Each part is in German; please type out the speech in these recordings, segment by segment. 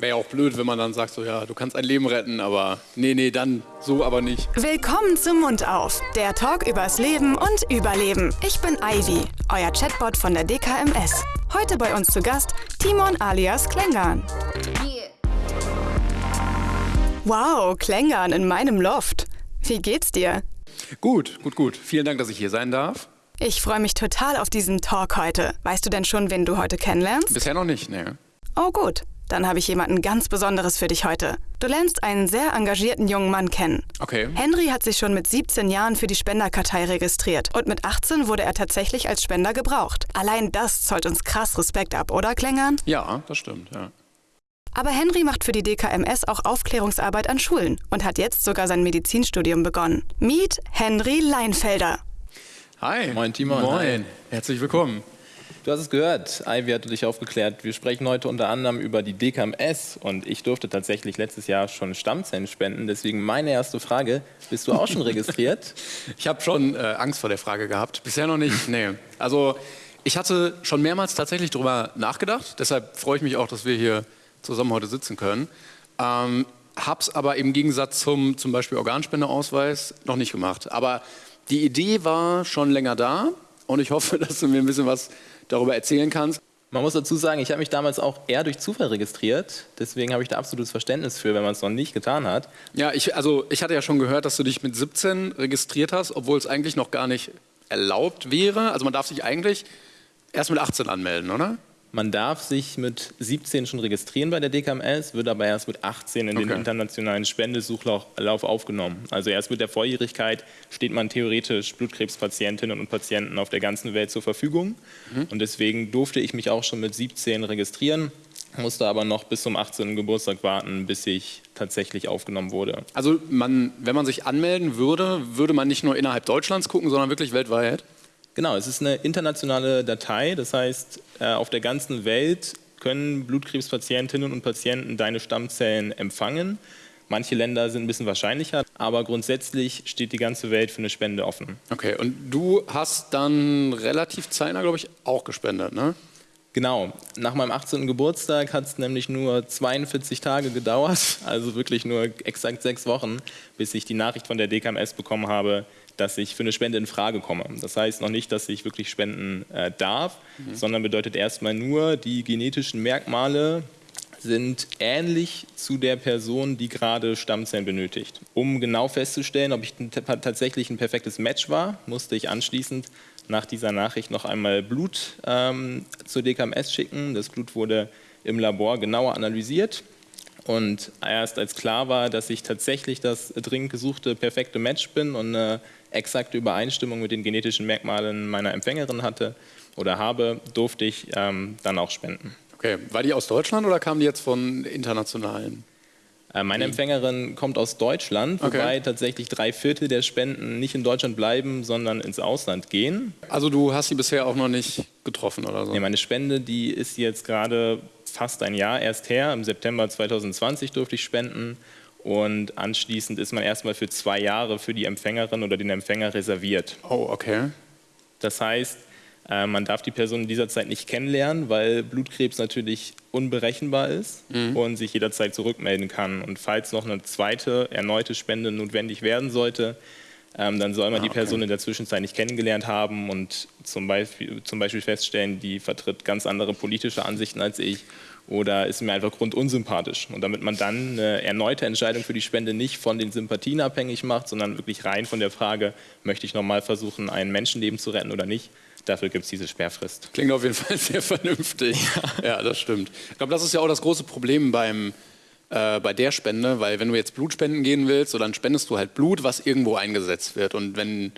Wäre ja auch blöd, wenn man dann sagt, so ja, du kannst ein Leben retten, aber nee, nee, dann so aber nicht. Willkommen zum Mund auf, der Talk übers Leben und Überleben. Ich bin Ivy, euer Chatbot von der DKMS. Heute bei uns zu Gast Timon alias Klängern. Wow, Klängern in meinem Loft. Wie geht's dir? Gut, gut, gut. Vielen Dank, dass ich hier sein darf. Ich freue mich total auf diesen Talk heute. Weißt du denn schon, wen du heute kennenlernst? Bisher noch nicht, ne. Oh gut, dann habe ich jemanden ganz Besonderes für dich heute. Du lernst einen sehr engagierten jungen Mann kennen. Okay. Henry hat sich schon mit 17 Jahren für die Spenderkartei registriert und mit 18 wurde er tatsächlich als Spender gebraucht. Allein das zollt uns krass Respekt ab, oder Klängern? Ja, das stimmt, ja. Aber Henry macht für die DKMS auch Aufklärungsarbeit an Schulen und hat jetzt sogar sein Medizinstudium begonnen. Meet Henry Leinfelder. Hi. Moin, Timon. Moin. Hi. Herzlich willkommen. Du hast es gehört, Ivy hatte dich aufgeklärt. Wir sprechen heute unter anderem über die DKMS und ich durfte tatsächlich letztes Jahr schon Stammzellen spenden. Deswegen meine erste Frage, bist du auch schon registriert? Ich habe schon äh, Angst vor der Frage gehabt. Bisher noch nicht, nee. Also ich hatte schon mehrmals tatsächlich darüber nachgedacht. Deshalb freue ich mich auch, dass wir hier zusammen heute sitzen können. Ähm, hab's aber im Gegensatz zum zum Beispiel Organspendeausweis noch nicht gemacht. Aber die Idee war schon länger da und ich hoffe, dass du mir ein bisschen was darüber erzählen kannst. Man muss dazu sagen, ich habe mich damals auch eher durch Zufall registriert. Deswegen habe ich da absolutes Verständnis für, wenn man es noch nicht getan hat. Ja, ich, also ich hatte ja schon gehört, dass du dich mit 17 registriert hast, obwohl es eigentlich noch gar nicht erlaubt wäre. Also man darf sich eigentlich erst mit 18 anmelden, oder? Man darf sich mit 17 schon registrieren bei der DKMS, wird aber erst mit 18 in den Okay. internationalen Spendesuchlauf aufgenommen. Also erst mit der Volljährigkeit steht man theoretisch Blutkrebspatientinnen und Patienten auf der ganzen Welt zur Verfügung. Und deswegen durfte ich mich auch schon mit 17 registrieren, musste aber noch bis zum 18. Geburtstag warten, bis ich tatsächlich aufgenommen wurde. Also man, wenn man sich anmelden würde, würde man nicht nur innerhalb Deutschlands gucken, sondern wirklich weltweit? Genau, es ist eine internationale Datei, das heißt, äh, auf der ganzen Welt können Blutkrebspatientinnen und Patienten deine Stammzellen empfangen. Manche Länder sind ein bisschen wahrscheinlicher, aber grundsätzlich steht die ganze Welt für eine Spende offen. Okay, und du hast dann relativ zeitnah, glaube ich, auch gespendet, ne? Genau, nach meinem 18. Geburtstag hat es nämlich nur 42 Tage gedauert, also wirklich nur exakt sechs Wochen, bis ich die Nachricht von der DKMS bekommen habe, dass ich für eine Spende in Frage komme. Das heißt noch nicht, dass ich wirklich spenden äh, darf, sondern bedeutet erstmal nur, die genetischen Merkmale sind ähnlich zu der Person, die gerade Stammzellen benötigt. Um genau festzustellen, ob ich tatsächlich ein perfektes Match war, musste ich anschließend nach dieser Nachricht noch einmal Blut ähm, zur DKMS schicken. Das Blut wurde im Labor genauer analysiert. Und erst als klar war, dass ich tatsächlich das dringend gesuchte perfekte Match bin und eine exakte Übereinstimmung mit den genetischen Merkmalen meiner Empfängerin hatte oder habe, durfte ich ähm, dann auch spenden. Okay, war die aus Deutschland oder kam die jetzt von internationalen? Äh, Meine Empfängerin kommt aus Deutschland, Okay. wobei tatsächlich drei Viertel der Spenden nicht in Deutschland bleiben, sondern ins Ausland gehen. Also du hast sie bisher auch noch nicht getroffen oder so? Nee, meine Spende, die ist jetzt gerade fast ein Jahr erst her. Im September 2020 durfte ich spenden. Und anschließend ist man erstmal für zwei Jahre für die Empfängerin oder den Empfänger reserviert. Oh, okay. Das heißt, äh, man darf die Person in dieser Zeit nicht kennenlernen, weil Blutkrebs natürlich unberechenbar ist und sich jederzeit zurückmelden kann. Und falls noch eine zweite, erneute Spende notwendig werden sollte, ähm, dann soll man die Person in der Zwischenzeit nicht kennengelernt haben und zum Beispiel, zum Beispiel feststellen, die vertritt ganz andere politische Ansichten als ich oder ist mir einfach grundunsympathisch. Und damit man dann eine erneute Entscheidung für die Spende nicht von den Sympathien abhängig macht, sondern wirklich rein von der Frage, möchte ich nochmal versuchen, ein Menschenleben zu retten oder nicht, dafür gibt es diese Sperrfrist. Klingt auf jeden Fall sehr vernünftig. Ja, das stimmt. Ich glaube, das ist ja auch das große Problem beim, äh, bei der Spende, weil wenn du jetzt Blut spenden gehen willst, so dann spendest du halt Blut, was irgendwo eingesetzt wird. Und wenn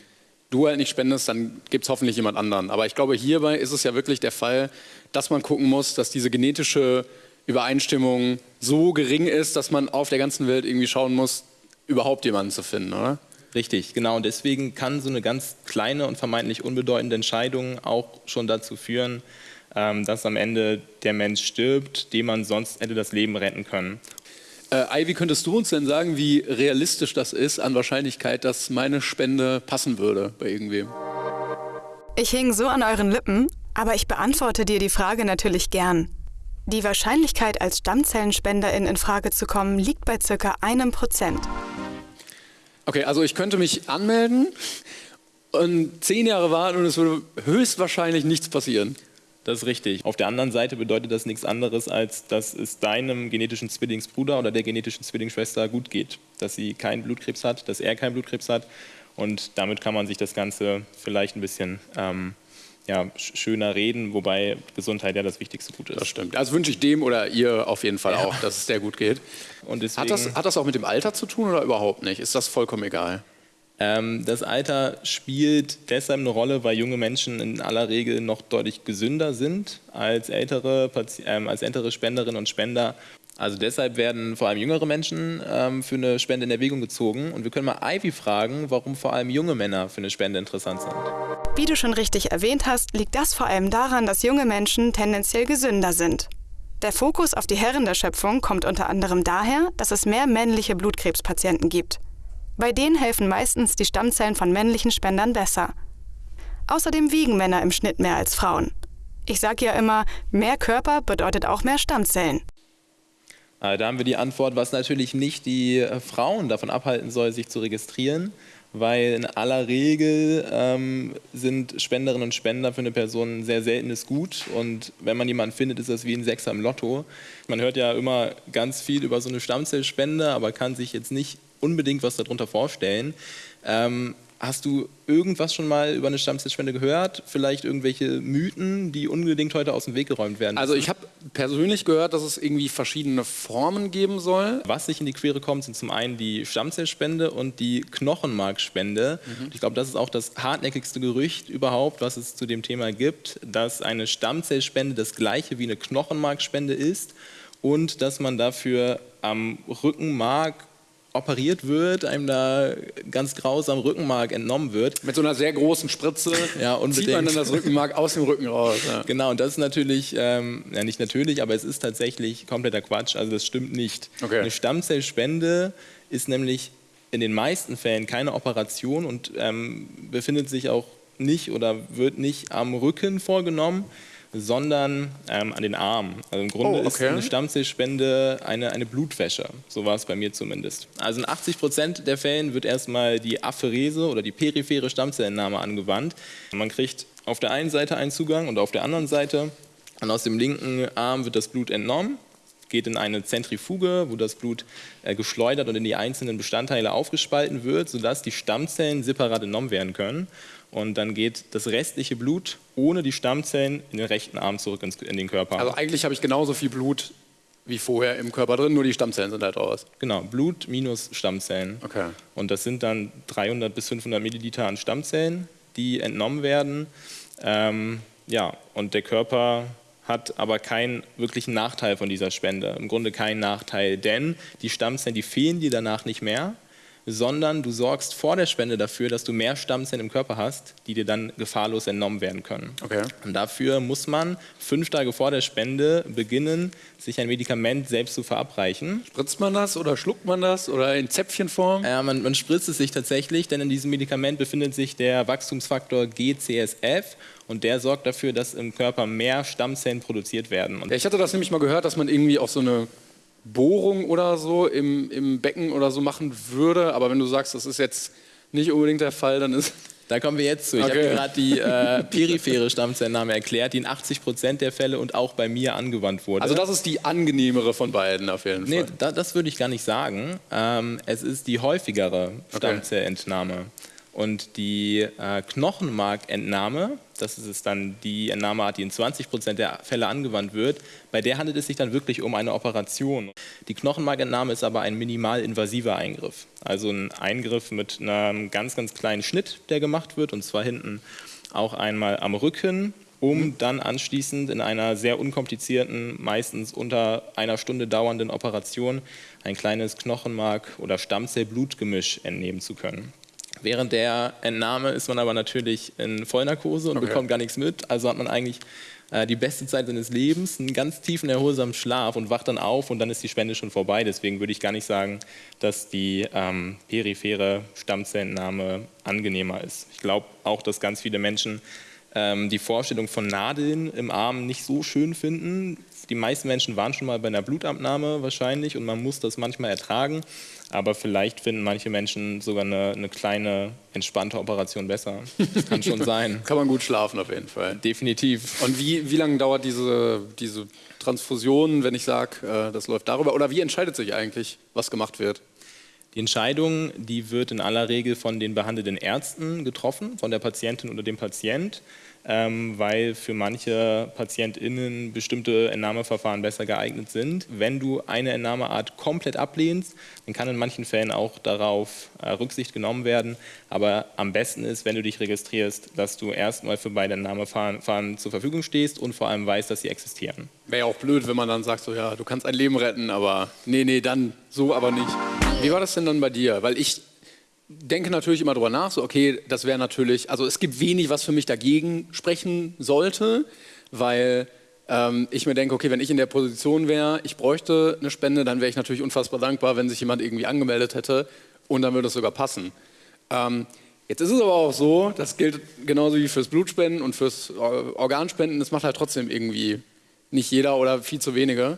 du halt nicht spendest, dann gibt es hoffentlich jemand anderen. Aber ich glaube, hierbei ist es ja wirklich der Fall, dass man gucken muss, dass diese genetische Übereinstimmung so gering ist, dass man auf der ganzen Welt irgendwie schauen muss, überhaupt jemanden zu finden, oder? Richtig, genau. Und deswegen kann so eine ganz kleine und vermeintlich unbedeutende Entscheidung auch schon dazu führen, ähm, dass am Ende der Mensch stirbt, dem man sonst hätte das Leben retten können. Äh, Ivy, könntest du uns denn sagen, wie realistisch das ist an Wahrscheinlichkeit, dass meine Spende passen würde bei irgendwem? Ich hing so an euren Lippen, aber ich beantworte dir die Frage natürlich gern. Die Wahrscheinlichkeit, als Stammzellenspenderin in Frage zu kommen, liegt bei circa einem Prozent. Okay, also ich könnte mich anmelden und zehn Jahre warten und es würde höchstwahrscheinlich nichts passieren. Das ist richtig. Auf der anderen Seite bedeutet das nichts anderes, als dass es deinem genetischen Zwillingsbruder oder der genetischen Zwillingsschwester gut geht. Dass sie keinen Blutkrebs hat, dass er keinen Blutkrebs hat. Und damit kann man sich das Ganze vielleicht ein bisschen ähm, ja, schöner reden, wobei Gesundheit ja das wichtigste Gut ist. Das stimmt. Also wünsche ich dem oder ihr auf jeden Fall ja. auch, dass es sehr gut geht. Und deswegen, hat, das, hat das auch mit dem Alter zu tun oder überhaupt nicht? Ist das vollkommen egal? Ähm, das Alter spielt deshalb eine Rolle, weil junge Menschen in aller Regel noch deutlich gesünder sind als ältere, ähm, als ältere Spenderinnen und Spender. Also deshalb werden vor allem jüngere Menschen ähm, für eine Spende in Erwägung gezogen. Und wir können mal Ivy fragen, warum vor allem junge Männer für eine Spende interessant sind. Wie du schon richtig erwähnt hast, liegt das vor allem daran, dass junge Menschen tendenziell gesünder sind. Der Fokus auf die Herren der Schöpfung kommt unter anderem daher, dass es mehr männliche Blutkrebspatienten gibt. Bei denen helfen meistens die Stammzellen von männlichen Spendern besser. Außerdem wiegen Männer im Schnitt mehr als Frauen. Ich sage ja immer, mehr Körper bedeutet auch mehr Stammzellen. Äh, da haben wir die Antwort, was natürlich nicht die äh, Frauen davon abhalten soll, sich zu registrieren, weil in aller Regel ähm, sind Spenderinnen und Spender für eine Person ein sehr seltenes Gut und wenn man jemanden findet, ist das wie ein Sechser im Lotto. Man hört ja immer ganz viel über so eine Stammzellspende, aber kann sich jetzt nicht unbedingt was darunter vorstellen. Ähm, hast du irgendwas schon mal über eine Stammzellspende gehört? Vielleicht irgendwelche Mythen, die unbedingt heute aus dem Weg geräumt werden? Also ich habe persönlich gehört, dass es irgendwie verschiedene Formen geben soll. Was nicht in die Quere kommt, sind zum einen die Stammzellspende und die Knochenmarkspende. Mhm. Ich glaube, das ist auch das hartnäckigste Gerücht überhaupt, was es zu dem Thema gibt, dass eine Stammzellspende das gleiche wie eine Knochenmarkspende ist und dass man dafür am Rückenmark operiert wird, einem da ganz grausam Rückenmark entnommen wird. Mit so einer sehr großen Spritze ja, unbedingt. zieht man dann das Rückenmark aus dem Rücken raus. Ja. Genau, und das ist natürlich, ähm, ja nicht natürlich, aber es ist tatsächlich kompletter Quatsch, also das stimmt nicht. Okay. Eine Stammzellspende ist nämlich in den meisten Fällen keine Operation und ähm, befindet sich auch nicht oder wird nicht am Rücken vorgenommen, sondern ähm, an den Armen. Also im Grunde oh, okay. ist eine Stammzellspende eine, eine Blutwäsche. So war es bei mir zumindest. Also in 80 Prozent der Fällen wird erstmal die Apherese oder die periphere Stammzellentnahme angewandt. Man kriegt auf der einen Seite einen Zugang und auf der anderen Seite und aus dem linken Arm wird das Blut entnommen geht in eine Zentrifuge, wo das Blut äh, geschleudert und in die einzelnen Bestandteile aufgespalten wird, sodass die Stammzellen separat entnommen werden können. Und dann geht das restliche Blut ohne die Stammzellen in den rechten Arm zurück in den Körper. Also eigentlich habe ich genauso viel Blut wie vorher im Körper drin, nur die Stammzellen sind halt raus. Genau, Blut minus Stammzellen. Okay. Und das sind dann 300 bis 500 Milliliter an Stammzellen, die entnommen werden. Ähm, ja, und der Körper hat aber keinen wirklichen Nachteil von dieser Spende. Im Grunde keinen Nachteil, denn die Stammzellen, die fehlen dir danach nicht mehr sondern du sorgst vor der Spende dafür, dass du mehr Stammzellen im Körper hast, die dir dann gefahrlos entnommen werden können. Okay. Und dafür muss man fünf Tage vor der Spende beginnen, sich ein Medikament selbst zu verabreichen. Spritzt man das oder schluckt man das oder in Zäpfchenform? Ja, man, man spritzt es sich tatsächlich, denn in diesem Medikament befindet sich der Wachstumsfaktor GCSF und der sorgt dafür, dass im Körper mehr Stammzellen produziert werden. Ja, ich hatte das nämlich mal gehört, dass man irgendwie auch so eine Bohrung oder so im, im Becken oder so machen würde. Aber wenn du sagst, das ist jetzt nicht unbedingt der Fall, dann ist. Da kommen wir jetzt zu. Ich okay. habe gerade die äh, periphere Stammzellnahme erklärt, die in 80 Prozent der Fälle und auch bei mir angewandt wurde. Also das ist die angenehmere von beiden auf jeden Fall. Nee, da, das würde ich gar nicht sagen. Ähm, es ist die häufigere Stammzellentnahme. Okay. Und die äh, Knochenmarkentnahme, das ist dann die Entnahmeart, die in 20 Prozent der Fälle angewandt wird, bei der handelt es sich dann wirklich um eine Operation. Die Knochenmarkentnahme ist aber ein minimal invasiver Eingriff. Also ein Eingriff mit einem ganz, ganz kleinen Schnitt, der gemacht wird, und zwar hinten auch einmal am Rücken, um dann anschließend in einer sehr unkomplizierten, meistens unter einer Stunde dauernden Operation ein kleines Knochenmark- oder Stammzellblutgemisch entnehmen zu können. Während der Entnahme ist man aber natürlich in Vollnarkose und okay. bekommt gar nichts mit. Also hat man eigentlich äh, die beste Zeit seines Lebens, einen ganz tiefen, erholsamen Schlaf und wacht dann auf und dann ist die Spende schon vorbei. Deswegen würde ich gar nicht sagen, dass die ähm, periphere Stammzellentnahme angenehmer ist. Ich glaube auch, dass ganz viele Menschen die Vorstellung von Nadeln im Arm nicht so schön finden. die meisten Menschen waren schon mal bei einer Blutabnahme wahrscheinlich und man muss das manchmal ertragen. Aber vielleicht finden manche Menschen sogar eine, eine kleine, entspannte Operation besser. Das kann schon sein. kann man gut schlafen auf jeden Fall. Definitiv. Und wie, wie lange dauert diese, diese Transfusion, wenn ich sage, äh, das läuft darüber? Oder wie entscheidet sich eigentlich, was gemacht wird? Die Entscheidung, die wird in aller Regel von den behandelnden Ärzten getroffen, von der Patientin oder dem Patient ähm, weil für manche PatientInnen bestimmte Entnahmeverfahren besser geeignet sind. Wenn du eine Entnahmeart komplett ablehnst, dann kann in manchen Fällen auch darauf äh, Rücksicht genommen werden. Aber am besten ist, wenn du dich registrierst, dass du erstmal für beide Entnahmeverfahren zur Verfügung stehst und vor allem weißt, dass sie existieren. Wäre ja auch blöd, wenn man dann sagt, so ja, du kannst ein Leben retten, aber nee, nee, dann so aber nicht. Wie war das denn dann bei dir? Weil ich denke natürlich immer drüber nach, so okay, das wäre natürlich, also es gibt wenig, was für mich dagegen sprechen sollte, weil ähm, ich mir denke, okay, wenn ich in der Position wäre, ich bräuchte eine Spende, dann wäre ich natürlich unfassbar dankbar, wenn sich jemand irgendwie angemeldet hätte und dann würde es sogar passen. Ähm, jetzt ist es aber auch so, das gilt genauso wie fürs Blutspenden und fürs Organspenden, das macht halt trotzdem irgendwie nicht jeder oder viel zu wenige.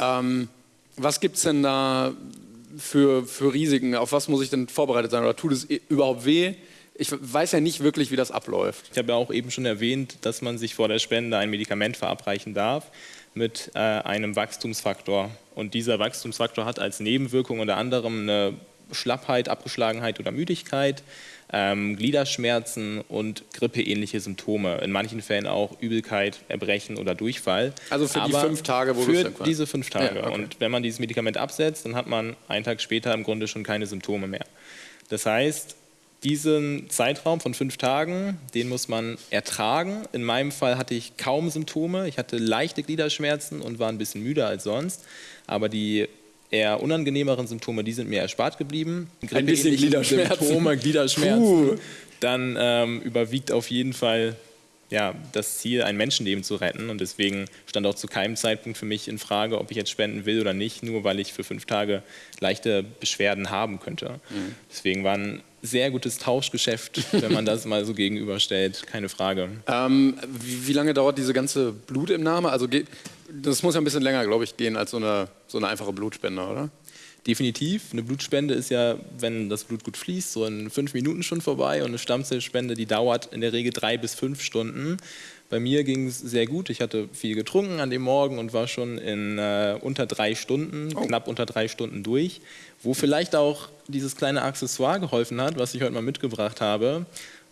Ähm, was gibt es denn da für, für Risiken? Auf was muss ich denn vorbereitet sein? Oder tut es überhaupt weh? Ich weiß ja nicht wirklich, wie das abläuft. Ich habe ja auch eben schon erwähnt, dass man sich vor der Spende ein Medikament verabreichen darf mit äh, einem Wachstumsfaktor. Und dieser Wachstumsfaktor hat als Nebenwirkung unter anderem eine Schlappheit, Abgeschlagenheit oder Müdigkeit ähm, Gliederschmerzen und grippeähnliche Symptome. In manchen Fällen auch Übelkeit, Erbrechen oder Durchfall. Also für Aber die fünf Tage, wo Für diese fünf Tage. Ja, okay. Und wenn man dieses Medikament absetzt, dann hat man einen Tag später im Grunde schon keine Symptome mehr. Das heißt, diesen Zeitraum von fünf Tagen, den muss man ertragen. In meinem Fall hatte ich kaum Symptome. Ich hatte leichte Gliederschmerzen und war ein bisschen müder als sonst. Aber die eher unangenehmeren Symptome, die sind mir erspart geblieben. Ein bisschen Gliederschmerzen. Symptome, Gliederschmerzen. Puh. Dann ähm, überwiegt auf jeden Fall ja, das Ziel, ein Menschenleben zu retten. Und deswegen stand auch zu keinem Zeitpunkt für mich in Frage, ob ich jetzt spenden will oder nicht, nur weil ich für fünf Tage leichte Beschwerden haben könnte. Mhm. Deswegen war ein sehr gutes Tauschgeschäft, wenn man das mal so gegenüberstellt, keine Frage. Ähm, wie, wie, lange dauert diese ganze Blutentnahme? Also das muss ja ein bisschen länger, glaube ich, gehen als so eine, so eine einfache Blutspende, oder? Definitiv. Eine Blutspende ist ja, wenn das Blut gut fließt, so in fünf Minuten schon vorbei. Und eine Stammzellspende, die dauert in der Regel drei bis fünf Stunden. Bei mir ging es sehr gut. Ich hatte viel getrunken an dem Morgen und war schon in äh, unter drei Stunden, oh. knapp unter drei Stunden durch. Wo vielleicht auch dieses kleine Accessoire geholfen hat, was ich heute mal mitgebracht habe.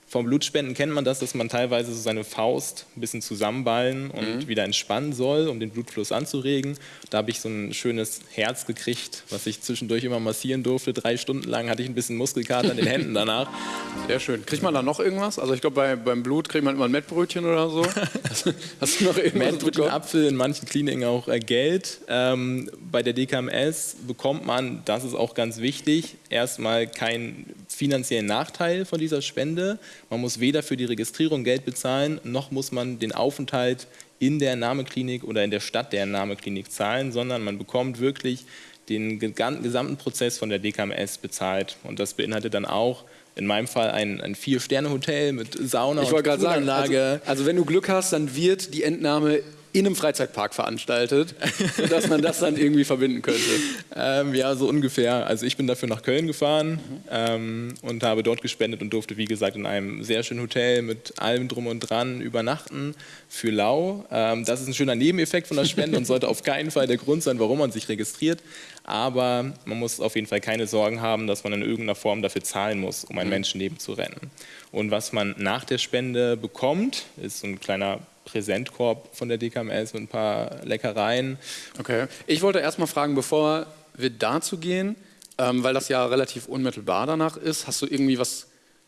Vom Blutspenden kennt man das, dass man teilweise so seine Faust ein bisschen zusammenballen und mhm. wieder entspannen soll, um den Blutfluss anzuregen. Da habe ich so ein schönes Herz gekriegt, was ich zwischendurch immer massieren durfte. Drei Stunden lang hatte ich ein bisschen Muskelkater in den Händen danach. Sehr schön. Kriegt man da noch irgendwas? Also ich glaube, bei, beim Blut kriegt man immer ein Mettbrötchen oder so. Hast du noch irgendwas Mettbrötchen, Apfel, in manchen Kliniken auch äh, Geld. Ähm, bei der DKMS bekommt man, das ist auch ganz wichtig, erstmal keinen finanziellen Nachteil von dieser Spende. Man muss weder für die Registrierung Geld bezahlen, noch muss man den Aufenthalt in der Entnahmeklinik oder in der Stadt der Entnahmeklinik zahlen, sondern man bekommt wirklich den gesamten Prozess von der DKMS bezahlt. Und das beinhaltet dann auch in meinem Fall ein, ein Vier-Sterne-Hotel mit Sauna ich und Poolanlage. Sagen, also, also wenn du Glück hast, dann wird die Entnahme in einem Freizeitpark veranstaltet, sodass man das dann irgendwie verbinden könnte. Ähm, ja, so ungefähr. Also ich bin dafür nach Köln gefahren mhm. ähm, und habe dort gespendet und durfte, wie gesagt, in einem sehr schönen Hotel mit allem drum und dran übernachten für lau. Ähm, das ist ein schöner Nebeneffekt von der Spende und sollte auf keinen Fall der Grund sein, warum man sich registriert. Aber man muss auf jeden Fall keine Sorgen haben, dass man in irgendeiner Form dafür zahlen muss, um ein mhm. Menschenleben zu retten. Und was man nach der Spende bekommt, ist so ein kleiner Präsentkorb von der DKMS mit ein paar Leckereien. Okay. Ich wollte erst mal fragen, bevor wir dazu gehen, ähm, weil das ja relativ unmittelbar danach ist, hast du irgendwie was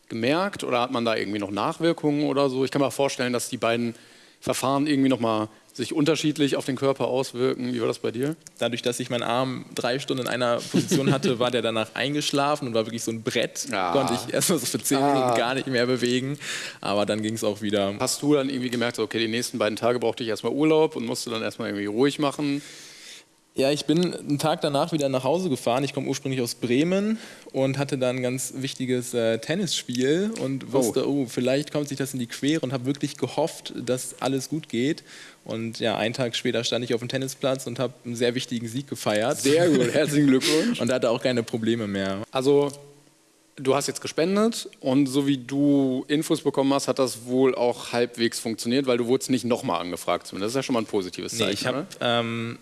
gemerkt oder hat man da irgendwie noch Nachwirkungen oder so? Ich kann mir vorstellen, dass die beiden Verfahren irgendwie noch mal sich unterschiedlich auf den Körper auswirken. Wie war das bei dir? Dadurch, dass ich meinen Arm drei Stunden in einer Position hatte, war der danach eingeschlafen und war wirklich so ein Brett. Ah. Konnte ich erstmal so für zehn ah. Minuten gar nicht mehr bewegen. Aber dann ging es auch wieder. Hast du dann irgendwie gemerkt, okay, die nächsten beiden Tage brauchte ich erstmal Urlaub und musste dann erstmal irgendwie ruhig machen? Ja, ich bin einen Tag danach wieder nach Hause gefahren. Ich komme ursprünglich aus Bremen und hatte dann ein ganz wichtiges äh, Tennisspiel und wusste, oh. oh, vielleicht kommt sich das in die Quere und habe wirklich gehofft, dass alles gut geht. Und ja, einen Tag später stand ich auf dem Tennisplatz und habe einen sehr wichtigen Sieg gefeiert. Sehr gut, herzlichen Glückwunsch. und hatte auch keine Probleme mehr. Also du hast jetzt gespendet und so wie du Infos bekommen hast, hat das wohl auch halbwegs funktioniert, weil du wurdest nicht nochmal angefragt. Das ist ja schon mal ein positives Zeichen. Nee, ich habe ähm,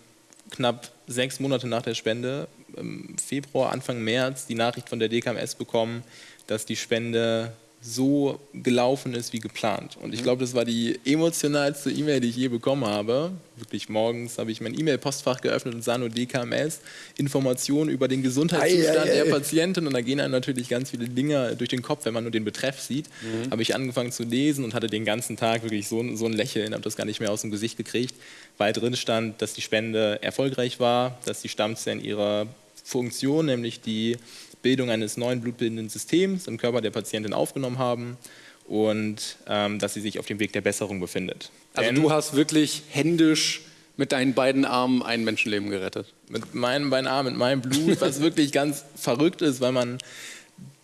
knapp sechs Monate nach der Spende, im Februar, Anfang März, die Nachricht von der DKMS bekommen, dass die Spende so gelaufen ist wie geplant. Und ich mhm. glaube, das war die emotionalste E-Mail, die ich je bekommen habe. Wirklich morgens habe ich mein E-Mail-Postfach geöffnet und sah nur DKMS, Informationen über den Gesundheitszustand ei, ei, ei. der Patientin. Und da gehen einem natürlich ganz viele Dinge durch den Kopf, wenn man nur den Betreff sieht. Mhm. Habe ich angefangen zu lesen und hatte den ganzen Tag wirklich so, so ein Lächeln, habe das gar nicht mehr aus dem Gesicht gekriegt, weil drin stand, dass die Spende erfolgreich war, dass die Stammzellen ihre Funktion, nämlich die Bildung eines neuen blutbildenden Systems im Körper der Patientin aufgenommen haben und ähm, dass sie sich auf dem Weg der Besserung befindet. Also Denn du hast wirklich händisch mit deinen beiden Armen ein Menschenleben gerettet? Mit meinen beiden Armen, mit meinem Blut, was wirklich ganz verrückt ist, weil man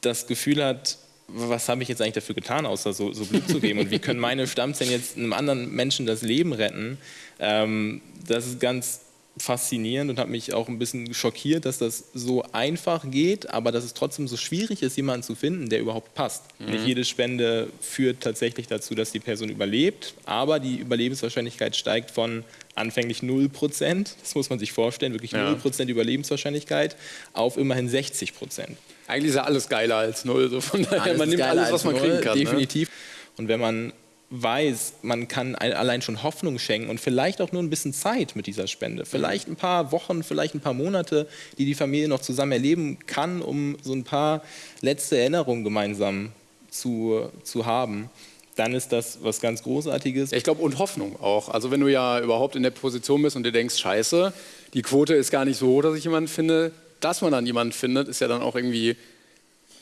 das Gefühl hat, was habe ich jetzt eigentlich dafür getan, außer so, so Blut zu geben? Und wie können meine Stammzellen jetzt einem anderen Menschen das Leben retten? Ähm, das ist ganz faszinierend und hat mich auch ein bisschen schockiert, dass das so einfach geht, aber dass es trotzdem so schwierig ist, jemanden zu finden, der überhaupt passt. Mhm. Nicht jede Spende führt tatsächlich dazu, dass die Person überlebt, aber die Überlebenswahrscheinlichkeit steigt von anfänglich 0%, das muss man sich vorstellen, wirklich ja. 0% Überlebenswahrscheinlichkeit, auf immerhin 60%. Eigentlich ist ja alles geiler als 0, so von daher, alles man nimmt alles, was man 0, kriegen kann. Ne? Definitiv. Ne? Und wenn man weiß, man kann allein schon Hoffnung schenken und vielleicht auch nur ein bisschen Zeit mit dieser Spende. Vielleicht ein paar Wochen, vielleicht ein paar Monate, die die Familie noch zusammen erleben kann, um so ein paar letzte Erinnerungen gemeinsam zu, zu haben. Dann ist das was ganz Großartiges. Ich glaube, und Hoffnung auch. Also, wenn du ja überhaupt in der Position bist und dir denkst, Scheiße, die Quote ist gar nicht so hoch, dass ich jemanden finde, dass man dann jemanden findet, ist ja dann auch irgendwie,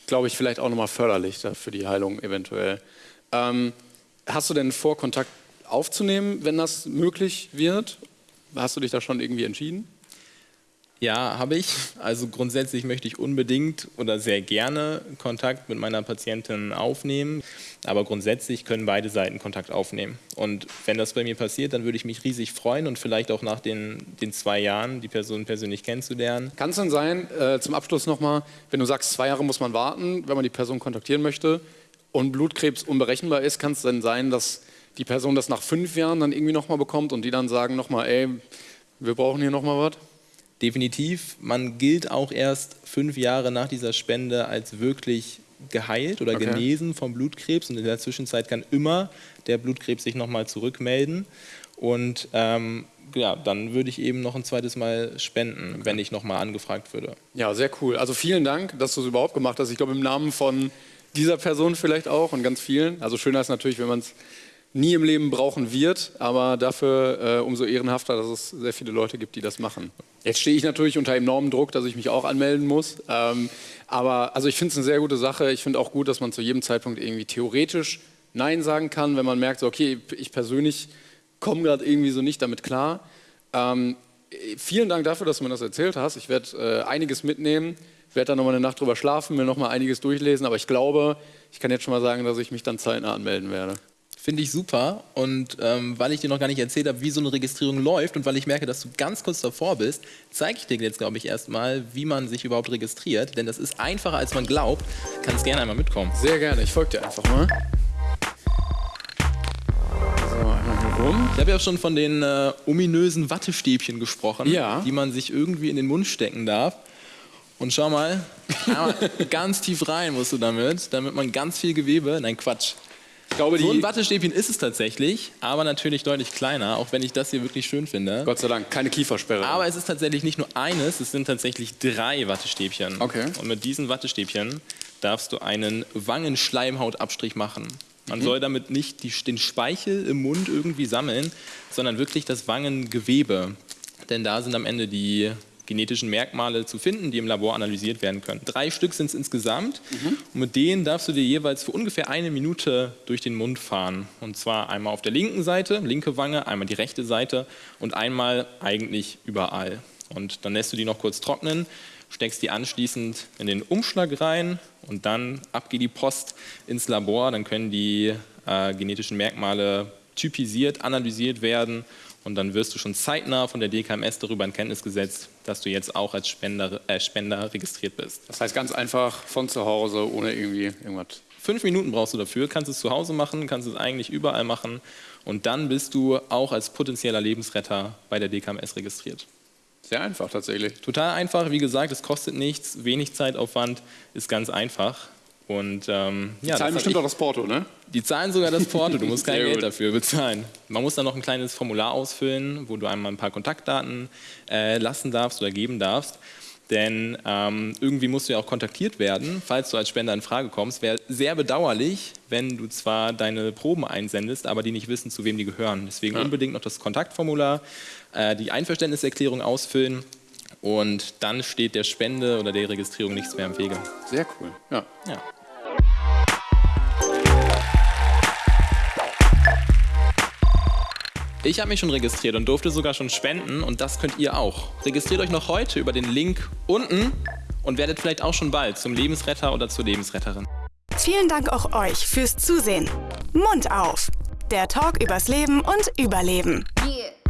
glaube ich, vielleicht auch nochmal förderlich für die Heilung eventuell. Ähm, Hast du denn vor, Kontakt aufzunehmen, wenn das möglich wird? Hast du dich da schon irgendwie entschieden? Ja, habe ich. Also grundsätzlich möchte ich unbedingt oder sehr gerne Kontakt mit meiner Patientin aufnehmen. Aber grundsätzlich können beide Seiten Kontakt aufnehmen. Und wenn das bei mir passiert, dann würde ich mich riesig freuen und vielleicht auch nach den, den zwei Jahren die Person persönlich kennenzulernen. Kann es denn sein, äh, zum Abschluss nochmal, wenn du sagst, zwei Jahre muss man warten, wenn man die Person kontaktieren möchte, und Blutkrebs unberechenbar ist, kann es dann sein, dass die Person das nach fünf Jahren dann irgendwie nochmal bekommt und die dann sagen nochmal, ey, wir brauchen hier nochmal was? Definitiv. Man gilt auch erst fünf Jahre nach dieser Spende als wirklich geheilt oder okay. genesen vom Blutkrebs und in der Zwischenzeit kann immer der Blutkrebs sich nochmal zurückmelden und ähm, ja, dann würde ich eben noch ein zweites Mal spenden, okay. wenn ich nochmal angefragt würde. Ja, sehr cool. Also vielen Dank, dass du es überhaupt gemacht hast. Ich glaube im Namen von dieser Person vielleicht auch und ganz vielen. Also schöner ist natürlich, wenn man es nie im Leben brauchen wird, aber dafür äh, umso ehrenhafter, dass es sehr viele Leute gibt, die das machen. Jetzt stehe ich natürlich unter enormem Druck, dass ich mich auch anmelden muss. Ähm, aber also ich finde es eine sehr gute Sache. Ich finde auch gut, dass man zu jedem Zeitpunkt irgendwie theoretisch Nein sagen kann, wenn man merkt, so, okay, ich persönlich komme gerade irgendwie so nicht damit klar. Ähm, vielen Dank dafür, dass du mir das erzählt hast. Ich werde äh, einiges mitnehmen werde dann nochmal eine Nacht drüber schlafen, mir nochmal einiges durchlesen, aber ich glaube, ich kann jetzt schon mal sagen, dass ich mich dann zeitnah anmelden werde. Finde ich super. Und ähm, weil ich dir noch gar nicht erzählt habe, wie so eine Registrierung läuft und weil ich merke, dass du ganz kurz davor bist, zeige ich dir jetzt, glaube ich, erstmal, wie man sich überhaupt registriert. Denn das ist einfacher, als man glaubt. Kannst gerne einmal mitkommen. Sehr gerne. Ich folge dir einfach mal. Ich habe ja schon von den äh, ominösen Wattestäbchen gesprochen, ja. die man sich irgendwie in den Mund stecken darf. Und schau mal, ganz tief rein musst du damit, damit man ganz viel Gewebe, nein Quatsch. Ich glaube, so ein Wattestäbchen ist es tatsächlich, aber natürlich deutlich kleiner, auch wenn ich das hier wirklich schön finde. Gott sei Dank, keine Kiefersperre. Aber es ist tatsächlich nicht nur eines, es sind tatsächlich drei Wattestäbchen. Okay. Und mit diesen Wattestäbchen darfst du einen Wangenschleimhautabstrich machen. Man mhm. soll damit nicht die, den Speichel im Mund irgendwie sammeln, sondern wirklich das Wangengewebe. Denn da sind am Ende die genetischen Merkmale zu finden, die im Labor analysiert werden können. Drei Stück sind es insgesamt mhm. und mit denen darfst du dir jeweils für ungefähr eine Minute durch den Mund fahren. Und zwar einmal auf der linken Seite, linke Wange, einmal die rechte Seite und einmal eigentlich überall. Und dann lässt du die noch kurz trocknen, steckst die anschließend in den Umschlag rein und dann ab geht die Post ins Labor. Dann können die äh, genetischen Merkmale typisiert, analysiert werden und dann wirst du schon zeitnah von der DKMS darüber in Kenntnis gesetzt, dass du jetzt auch als Spender, äh, Spender registriert bist. Das heißt ganz einfach von zu Hause, ohne irgendwie irgendwas. Fünf Minuten brauchst du dafür, kannst es zu Hause machen, kannst es eigentlich überall machen und dann bist du auch als potenzieller Lebensretter bei der DKMS registriert. Sehr einfach tatsächlich. Total einfach, wie gesagt, es kostet nichts, wenig Zeitaufwand, ist ganz einfach. Und, ähm, die ja, zahlen bestimmt ich, auch das Porto, ne? Die zahlen sogar das Porto, du musst kein Geld dafür bezahlen. Man muss dann noch ein kleines Formular ausfüllen, wo du einmal ein paar Kontaktdaten äh, lassen darfst oder geben darfst. Denn ähm, irgendwie musst du ja auch kontaktiert werden, falls du als Spender in Frage kommst. Wäre sehr bedauerlich, wenn du zwar deine Proben einsendest, aber die nicht wissen, zu wem die gehören. Deswegen ja. unbedingt noch das Kontaktformular, äh, die Einverständniserklärung ausfüllen und dann steht der Spende oder der Registrierung nichts mehr im Wege. Sehr cool. Ja. ja. Ich habe mich schon registriert und durfte sogar schon spenden und das könnt ihr auch. Registriert euch noch heute über den Link unten und werdet vielleicht auch schon bald zum Lebensretter oder zur Lebensretterin. Vielen Dank auch euch fürs Zusehen. Mund auf! Der Talk übers Leben und Überleben. Yeah.